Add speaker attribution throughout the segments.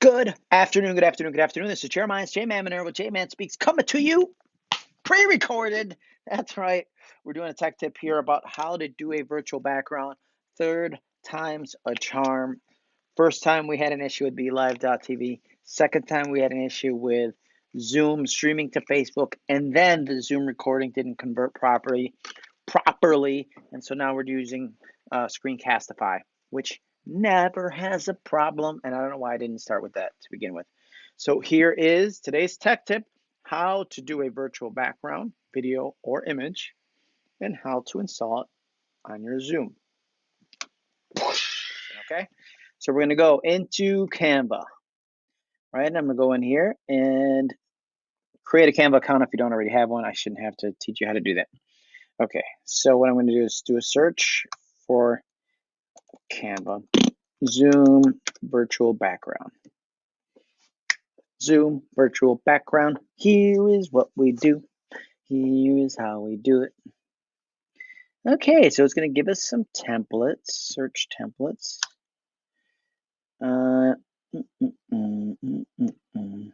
Speaker 1: Good afternoon, good afternoon, good afternoon. This is Jeremiah's J Man with J Man Speaks coming to you pre recorded. That's right. We're doing a tech tip here about how to do a virtual background. Third time's a charm. First time we had an issue with BeLive.tv. Second time we had an issue with Zoom streaming to Facebook, and then the Zoom recording didn't convert properly. Properly, and so now we're using uh, Screencastify, which never has a problem. And I don't know why I didn't start with that to begin with. So here is today's tech tip, how to do a virtual background, video or image, and how to install it on your Zoom. Okay, so we're gonna go into Canva, right? And I'm gonna go in here and create a Canva account if you don't already have one. I shouldn't have to teach you how to do that. Okay, so what I'm gonna do is do a search for Canva. Zoom virtual background. Zoom virtual background. Here is what we do. Here is how we do it. Okay, so it's going to give us some templates, search templates. Uh, mm, mm, mm,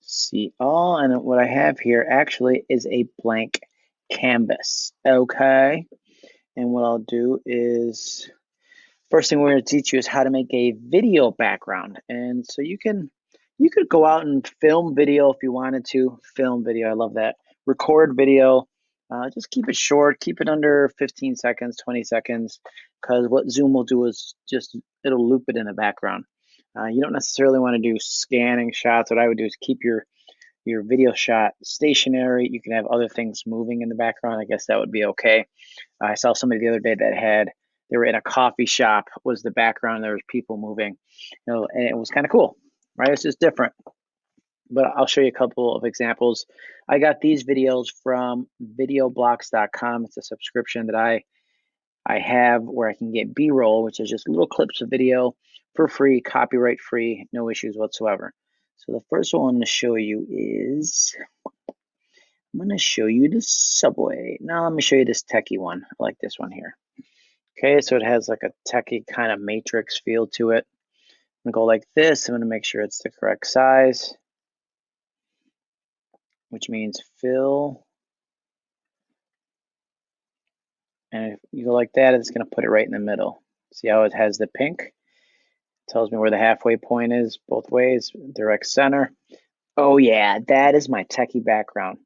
Speaker 1: See all, and what I have here actually is a blank canvas. Okay, and what I'll do is First thing we're going to teach you is how to make a video background. And so you can you could go out and film video if you wanted to. Film video, I love that. Record video. Uh, just keep it short, keep it under 15 seconds, 20 seconds, because what Zoom will do is just it'll loop it in the background. Uh, you don't necessarily want to do scanning shots. What I would do is keep your your video shot stationary. You can have other things moving in the background. I guess that would be okay. I saw somebody the other day that had they were in a coffee shop was the background there was people moving you know and it was kind of cool right? It's just different. But i'll show you a couple of examples. I got these videos from videoblocks.com it's a subscription that i i have where i can get b-roll which is just little clips of video for free copyright free no issues whatsoever. So the first one I'm going to show you is i'm going to show you the subway. Now let me show you this techie one. I like this one here Okay, so it has like a techie kind of matrix feel to it. I'm gonna go like this. I'm gonna make sure it's the correct size, which means fill. And if you go like that, it's gonna put it right in the middle. See how it has the pink? Tells me where the halfway point is both ways, direct center. Oh yeah, that is my techie background.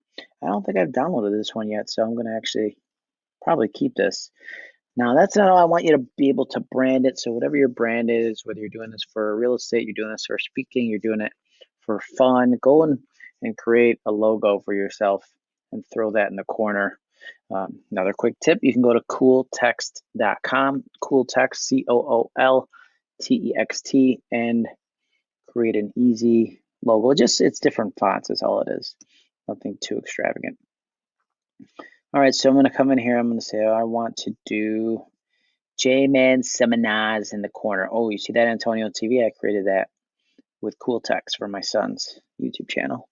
Speaker 1: I don't think I've downloaded this one yet, so I'm gonna actually probably keep this. Now, that's not how I want you to be able to brand it. So, whatever your brand is, whether you're doing this for real estate, you're doing this for speaking, you're doing it for fun, go and, and create a logo for yourself and throw that in the corner. Um, another quick tip you can go to cooltext.com, cooltext, C O O L T E X T, and create an easy logo. Just it's different fonts, is all it is. Nothing too extravagant. All right, so I'm going to come in here. I'm going to say, oh, I want to do J-Man Seminars in the corner. Oh, you see that Antonio TV? I created that with cool text for my son's YouTube channel.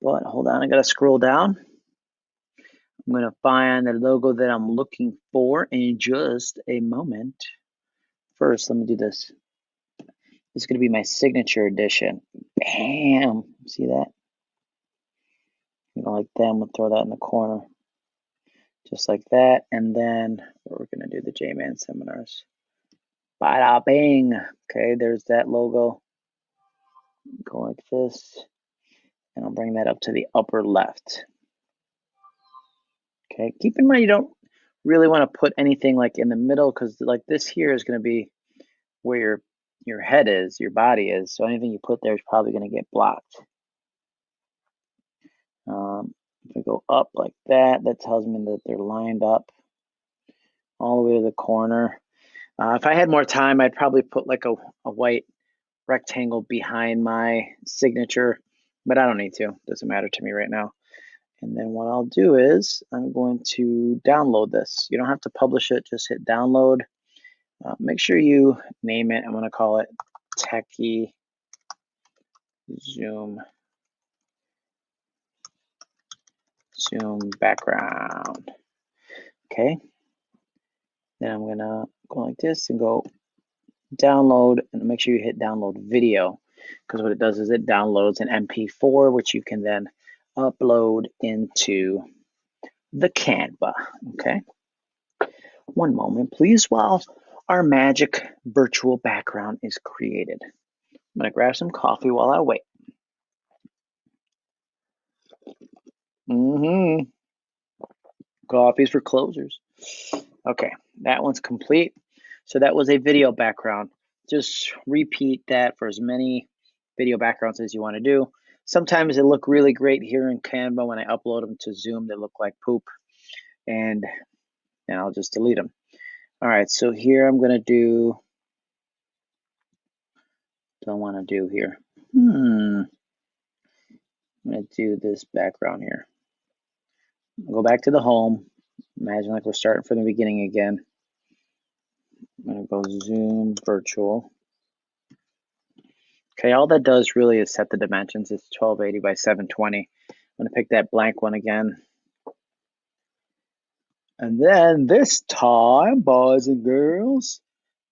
Speaker 1: But hold on, I got to scroll down. I'm going to find the logo that I'm looking for in just a moment. First, let me do this. This is going to be my signature edition. Bam! See that? You know, like that. I'm going to throw that in the corner just like that. And then we're going to do the J-Man seminars. Bada bing. Okay, there's that logo. Go like this. And I'll bring that up to the upper left. Okay, keep in mind you don't really want to put anything like in the middle because like this here is going to be where your your head is, your body is. So anything you put there is probably going to get blocked. Um, if I go up like that, that tells me that they're lined up all the way to the corner. Uh, if I had more time, I'd probably put like a, a white rectangle behind my signature, but I don't need to. Doesn't matter to me right now. And then what I'll do is I'm going to download this. You don't have to publish it, just hit download. Uh, make sure you name it. I'm going to call it Techie Zoom Zoom background. Okay. Then I'm gonna go like this and go download, and make sure you hit download video because what it does is it downloads an MP4, which you can then upload into the Canva, okay? One moment, please, while our magic virtual background is created. I'm gonna grab some coffee while I wait. Mm-hmm. Coffee's for closers. Okay, that one's complete. So that was a video background. Just repeat that for as many video backgrounds as you want to do. Sometimes they look really great here in Canva. When I upload them to Zoom, they look like poop. And, and I'll just delete them. All right, so here I'm going to do, don't want to do here. Hmm. I'm going to do this background here. Go back to the home. Imagine like we're starting from the beginning again. I'm going to go Zoom Virtual. Okay, all that does really is set the dimensions. It's 1280 by 720. I'm going to pick that blank one again. And then this time, boys and girls,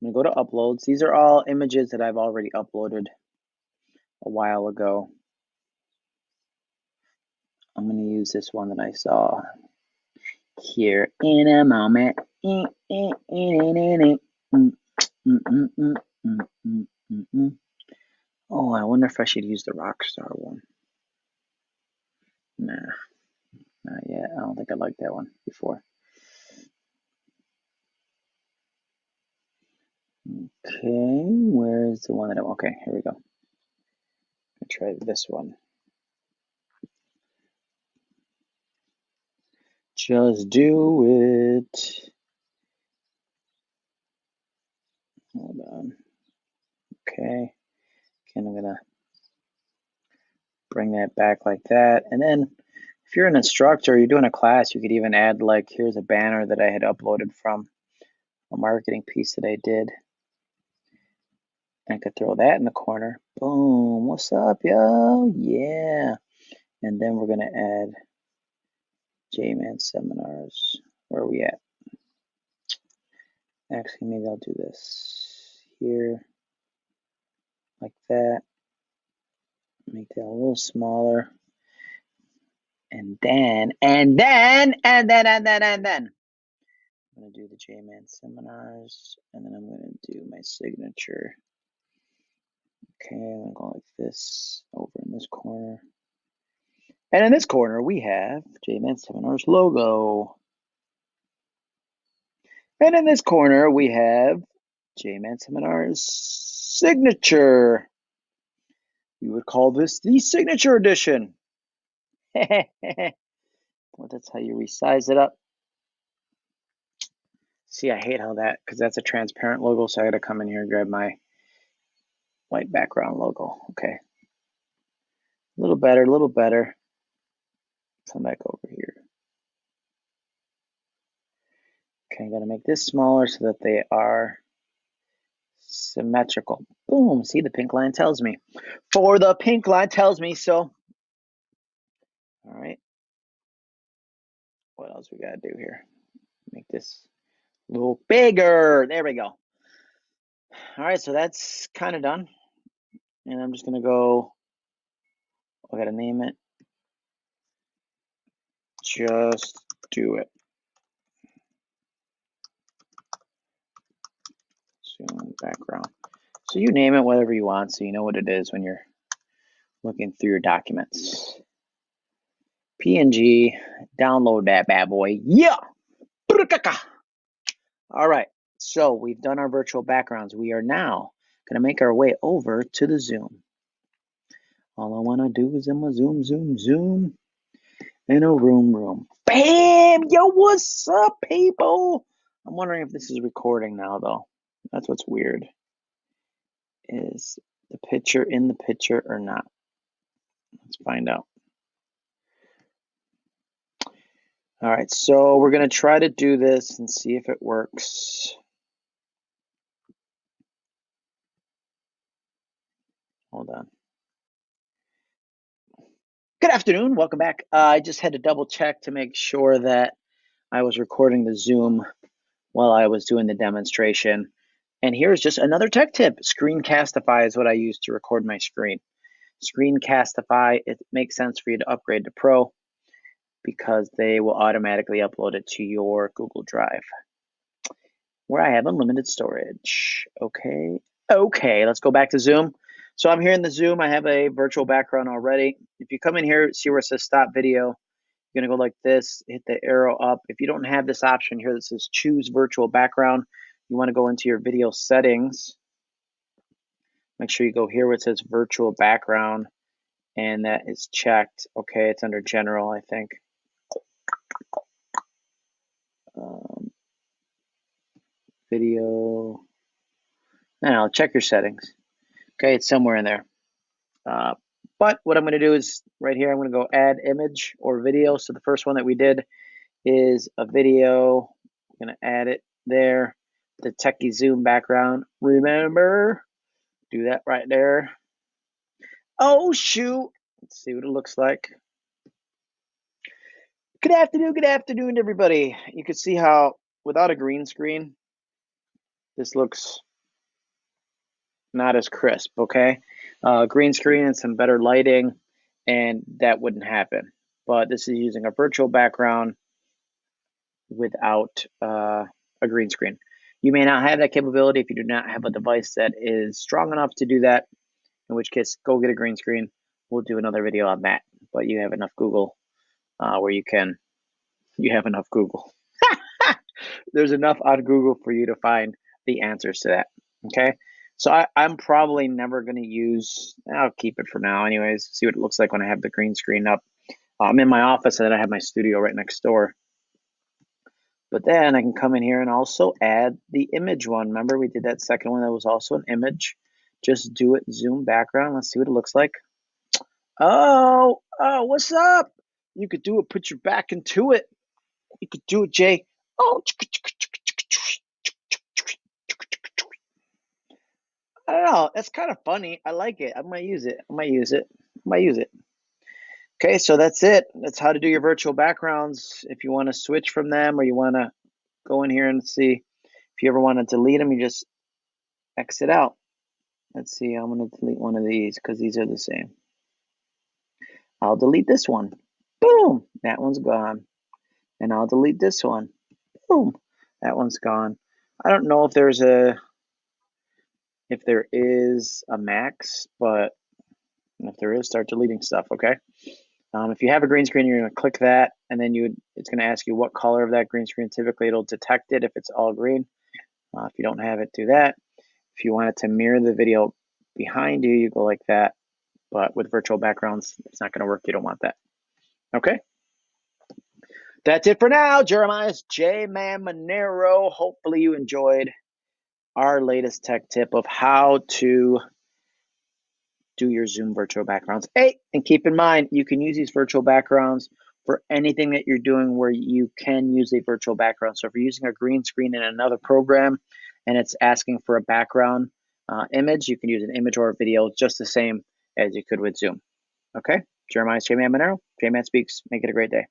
Speaker 1: I'm going to go to uploads. These are all images that I've already uploaded a while ago. I'm going to this one that I saw here in a moment. Oh, I wonder if I should use the Rockstar one. Nah, not yet. I don't think I liked that one before. Okay, where's the one that I okay, here we go. I'll try this one. Just do it. Hold on. Okay. Again, I'm gonna bring that back like that. And then if you're an instructor, you're doing a class, you could even add like, here's a banner that I had uploaded from a marketing piece that I did. I could throw that in the corner. Boom, what's up, yo? Yeah. And then we're gonna add J-Man seminars. Where are we at? Actually, maybe I'll do this here, like that. Make that a little smaller. And then, and then, and then, and then, and then. I'm gonna do the J-Man seminars, and then I'm gonna do my signature. Okay, I'm gonna go like this over in this corner. And in this corner, we have J-Man Seminars logo. And in this corner, we have J-Man Seminars signature. We would call this the signature edition. well, that's how you resize it up. See, I hate how that, because that's a transparent logo, so I gotta come in here and grab my white background logo. Okay. A little better, a little better. Come back over here. Okay, I'm gonna make this smaller so that they are symmetrical. Boom, see the pink line tells me. For the pink line tells me so. All right. What else we gotta do here? Make this a little bigger. There we go. All right, so that's kind of done. And I'm just gonna go, oh, I gotta name it. Just do it. Zoom background. So you name it whatever you want so you know what it is when you're looking through your documents. PNG, download that bad boy. Yeah! All right, so we've done our virtual backgrounds. We are now gonna make our way over to the Zoom. All I wanna do is in my Zoom, Zoom, Zoom, in a room, room. Bam! Yo, what's up, people? I'm wondering if this is recording now, though. That's what's weird. Is the picture in the picture or not? Let's find out. All right, so we're going to try to do this and see if it works. Hold on. Good afternoon. Welcome back. Uh, I just had to double check to make sure that I was recording the Zoom while I was doing the demonstration. And here's just another tech tip. Screencastify is what I use to record my screen. Screencastify, it makes sense for you to upgrade to Pro because they will automatically upload it to your Google Drive where I have unlimited storage. Okay, okay, let's go back to Zoom. So I'm here in the Zoom, I have a virtual background already. If you come in here, see where it says stop video, you're gonna go like this, hit the arrow up. If you don't have this option here that says choose virtual background, you wanna go into your video settings. Make sure you go here where it says virtual background and that is checked. Okay, it's under general, I think. Um, video. Now check your settings. Okay, it's somewhere in there. Uh, but what I'm going to do is right here, I'm going to go add image or video. So the first one that we did is a video. I'm going to add it there. The techie zoom background. Remember, do that right there. Oh, shoot. Let's see what it looks like. Good afternoon, good afternoon, everybody. You can see how without a green screen, this looks not as crisp, okay? Uh, green screen and some better lighting, and that wouldn't happen. But this is using a virtual background without uh, a green screen. You may not have that capability if you do not have a device that is strong enough to do that, in which case, go get a green screen. We'll do another video on that, but you have enough Google uh, where you can, you have enough Google. There's enough on Google for you to find the answers to that. Okay. So I, am probably never going to use, I'll keep it for now anyways, see what it looks like when I have the green screen up. I'm in my office and then I have my studio right next door. But then I can come in here and also add the image one. Remember we did that second one that was also an image. Just do it zoom background. Let's see what it looks like. Oh, oh, what's up? You could do it, put your back into it. You could do it, Jay. Oh, I don't know. That's kind of funny. I like it. I might use it. I might use it. I might use it. Okay, so that's it. That's how to do your virtual backgrounds. If you want to switch from them or you want to go in here and see if you ever want to delete them, you just exit out. Let's see, I'm going to delete one of these because these are the same. I'll delete this one. Boom, that one's gone. And I'll delete this one. Boom, that one's gone. I don't know if there's a if there is a max, but if there is, start deleting stuff, okay? Um, if you have a green screen, you're to click that, and then you it's going to ask you what color of that green screen. Typically, it'll detect it if it's all green. Uh, if you don't have it, do that. If you want it to mirror the video behind you, you go like that. But with virtual backgrounds, it's not going to work. You don't want that. Okay? That's it for now. Jeremiah's J Man Monero. Hopefully, you enjoyed our latest tech tip of how to do your Zoom virtual backgrounds. Hey, and keep in mind, you can use these virtual backgrounds for anything that you're doing where you can use a virtual background. So if you're using a green screen in another program and it's asking for a background uh, image, you can use an image or a video just the same as you could with Zoom. Okay? Jeremiah J-Man Monero, J-Man Speaks. Make it a great day.